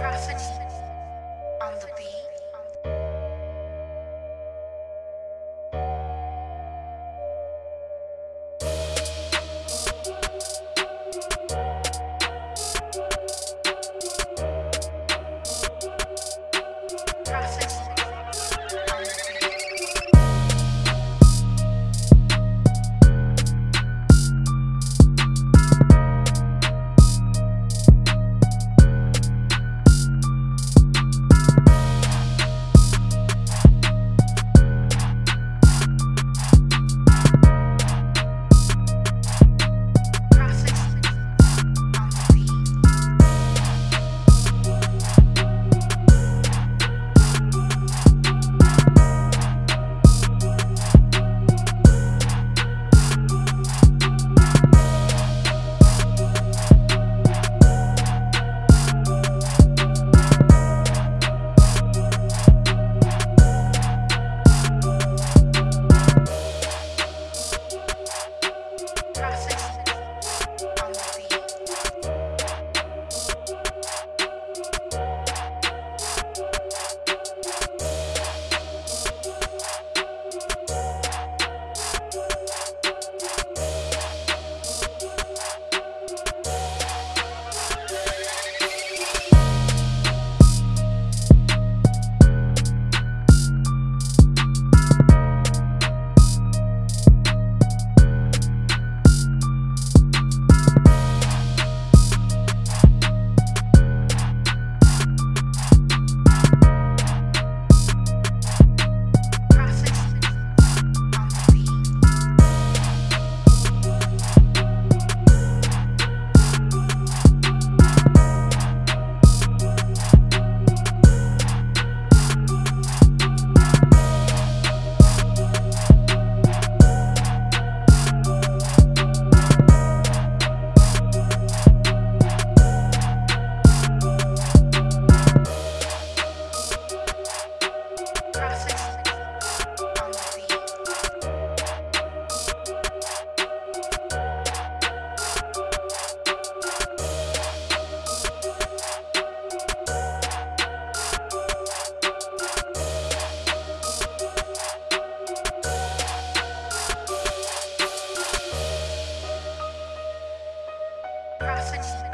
Prophany on the beat. Try to sleep. profanity.